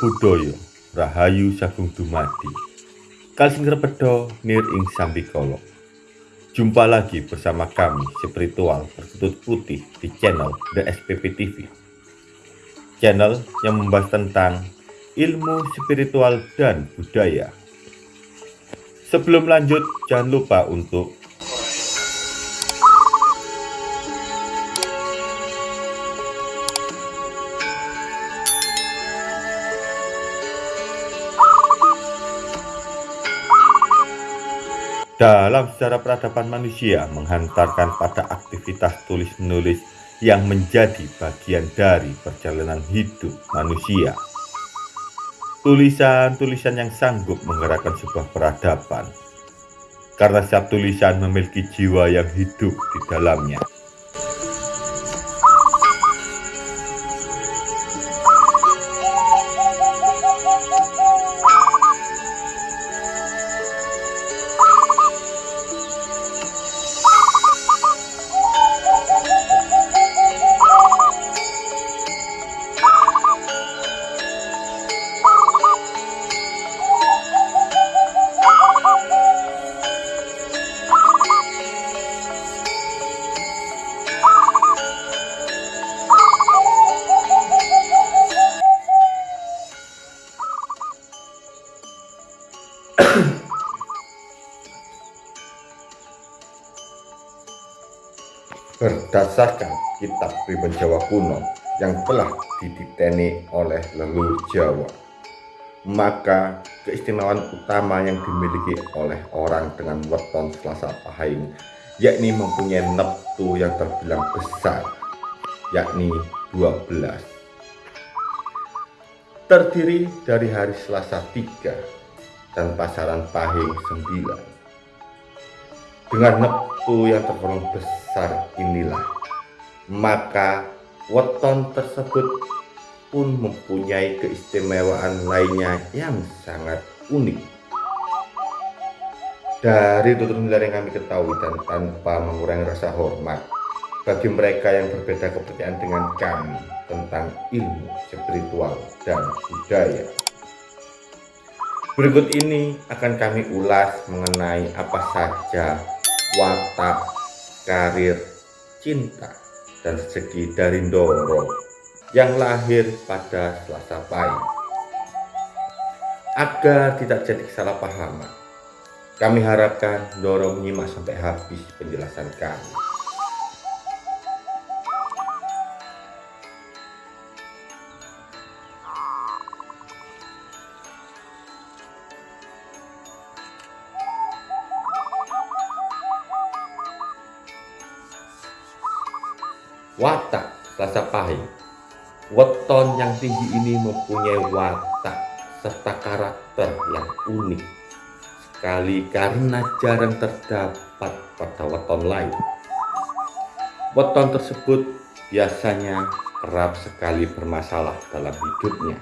Buddhaya Rahayu Sagung Dumadi. Kalsing Repedo Nir Ing Sambikolo Jumpa lagi bersama kami spiritual berkutut putih di channel The SPP TV Channel yang membahas tentang ilmu spiritual dan budaya. Sebelum lanjut jangan lupa untuk dalam sejarah peradaban manusia menghantarkan pada aktivitas tulis-menulis yang menjadi bagian dari perjalanan hidup manusia. Tulisan-tulisan yang sanggup menggerakkan sebuah peradaban, karena setiap tulisan memiliki jiwa yang hidup di dalamnya. Berdasarkan kitab Priben Jawa kuno yang telah diditeni oleh leluhur Jawa, maka keistimewaan utama yang dimiliki oleh orang dengan weton Selasa Pahing yakni mempunyai neptu yang terbilang besar, yakni 12. Terdiri dari hari Selasa 3 dan pasaran Pahing 9. Dengan neptu yang tergolong besar besar inilah. Maka weton tersebut pun mempunyai keistimewaan lainnya yang sangat unik. Dari tutur nilai yang kami ketahui dan tanpa mengurangi rasa hormat bagi mereka yang berbeda kepercayaan dengan kami tentang ilmu spiritual dan budaya. Berikut ini akan kami ulas mengenai apa saja watak karir, cinta, dan segi dari Ndoro yang lahir pada Selasa Pahing. Agar tidak jadi kesalahpahaman, kami harapkan Ndoro menyimak sampai habis penjelasan kami. Watak rasa pahit Weton yang tinggi ini mempunyai watak serta karakter yang unik sekali karena jarang terdapat pada weton lain. Weton tersebut biasanya kerap sekali bermasalah dalam hidupnya,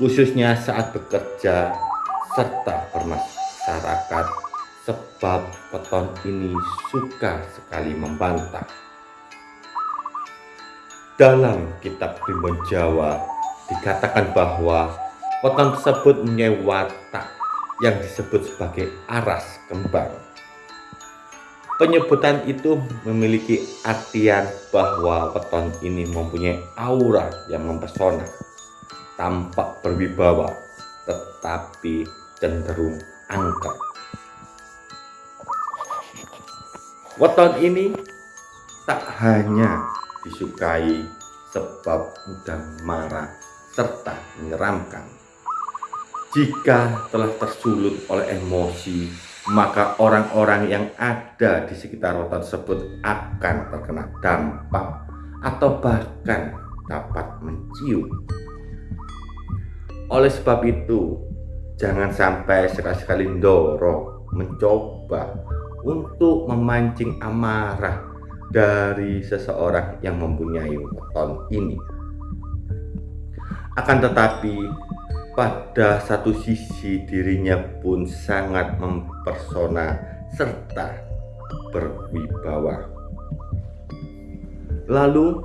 khususnya saat bekerja serta bermasyarakat sebab weton ini suka sekali membantah. Dalam kitab Primbon Jawa dikatakan bahwa weton tersebut mempunyai watak yang disebut sebagai aras kembang. Penyebutan itu memiliki artian bahwa weton ini mempunyai aura yang mempesona, tampak berwibawa, tetapi cenderung angker. Weton ini tak hanya disukai sebab mudah marah serta menyeramkan. Jika telah tersulut oleh emosi, maka orang-orang yang ada di sekitar rotan tersebut akan terkena dampak atau bahkan dapat mencium. Oleh sebab itu, jangan sampai sekali-sekali Ndoro mencoba untuk memancing amarah dari seseorang yang mempunyai weton ini. Akan tetapi, pada satu sisi dirinya pun sangat mempersona serta berwibawa. Lalu,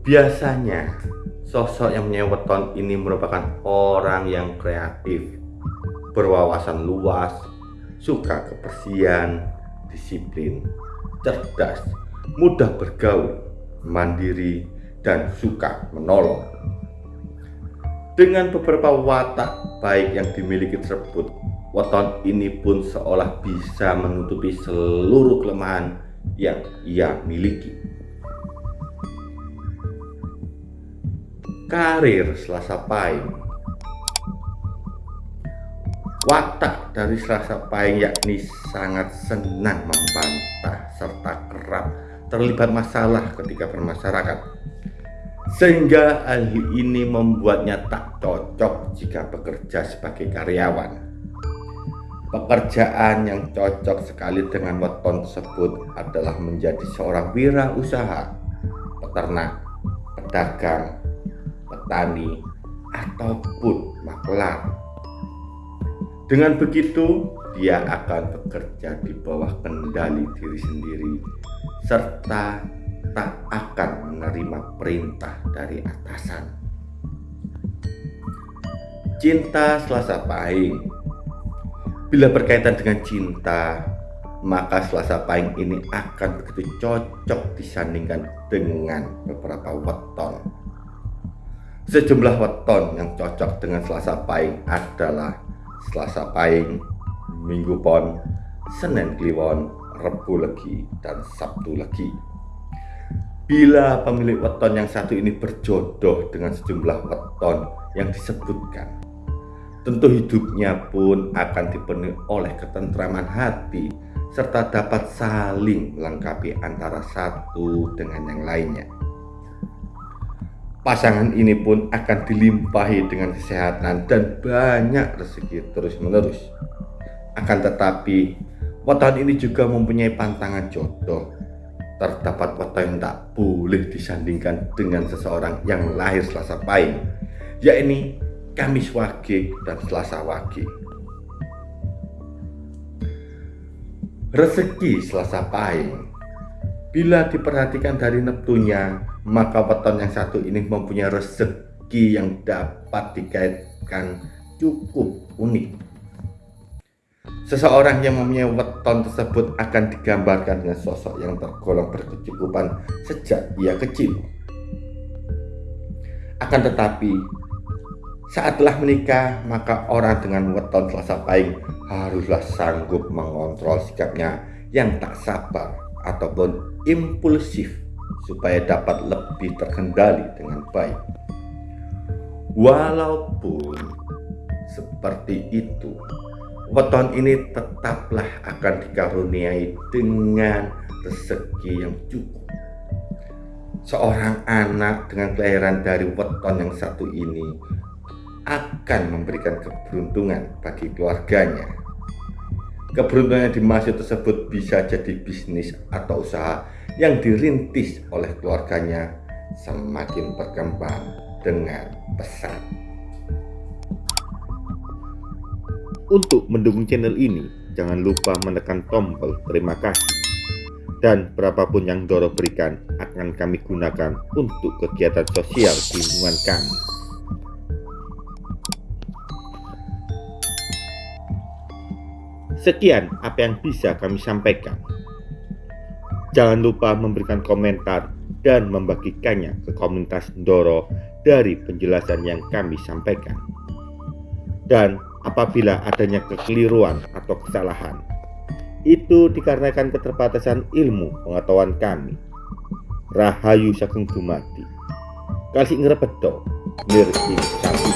biasanya Sosok yang punya weton ini merupakan orang yang kreatif, berwawasan luas, suka kebersihan, disiplin, cerdas, mudah bergaul, mandiri, dan suka menolong. Dengan beberapa watak baik yang dimiliki tersebut, weton ini pun seolah bisa menutupi seluruh kelemahan yang ia miliki. Karir Selasa Pahing Watak dari Selasa Pahing yakni sangat senang membantah serta kerap terlibat masalah ketika bermasyarakat. Sehingga hal ini membuatnya tak cocok jika bekerja sebagai karyawan. Pekerjaan yang cocok sekali dengan weton tersebut adalah menjadi seorang wirausaha, peternak, pedagang, petani, ataupun maklar. Dengan begitu, dia akan bekerja di bawah kendali diri sendiri serta tak akan menerima perintah dari atasan. Cinta Selasa Pahing Bila berkaitan dengan cinta, maka Selasa Pahing ini akan begitu cocok disandingkan dengan beberapa weton Sejumlah weton yang cocok dengan Selasa Pahing adalah Selasa Pahing, Minggu Pon, Senin Kliwon, Rebu Legi, dan Sabtu Legi. Bila pemilik weton yang satu ini berjodoh dengan sejumlah weton yang disebutkan, tentu hidupnya pun akan dipenuhi oleh ketentraman hati serta dapat saling melengkapi antara satu dengan yang lainnya. Pasangan ini pun akan dilimpahi dengan kesehatan dan banyak rezeki terus-menerus. Akan tetapi, weton ini juga mempunyai pantangan jodoh. Terdapat weton yang tak boleh disandingkan dengan seseorang yang lahir Selasa Pahing, yakni Kamis Wage dan Selasa Wage. Rezeki Selasa Pahing Bila diperhatikan dari neptunya, maka weton yang satu ini mempunyai rezeki yang dapat dikaitkan cukup unik. Seseorang yang mempunyai weton tersebut akan digambarkan dengan sosok yang tergolong berkecukupan sejak ia kecil. Akan tetapi, saat telah menikah, maka orang dengan weton selasa pahing haruslah sanggup mengontrol sikapnya yang tak sabar ataupun impulsif supaya dapat lebih terkendali dengan baik. Walaupun seperti itu, weton ini tetaplah akan dikaruniai dengan rezeki yang cukup. Seorang anak dengan kelahiran dari weton yang satu ini akan memberikan keberuntungan bagi keluarganya Keberuntungan yang dimaksud tersebut bisa jadi bisnis atau usaha yang dirintis oleh keluarganya semakin berkembang dengan pesat. Untuk mendukung channel ini, jangan lupa menekan tombol terima kasih. Dan berapapun yang Doro berikan akan kami gunakan untuk kegiatan sosial di lingkungan kami. Sekian apa yang bisa kami sampaikan. Jangan lupa memberikan komentar dan membagikannya ke komunitas Ndoro dari penjelasan yang kami sampaikan. Dan apabila adanya kekeliruan atau kesalahan, itu dikarenakan keterbatasan ilmu pengetahuan kami. Rahayu Sagung Dumadi. Kasih ngerepedo, nirki sampai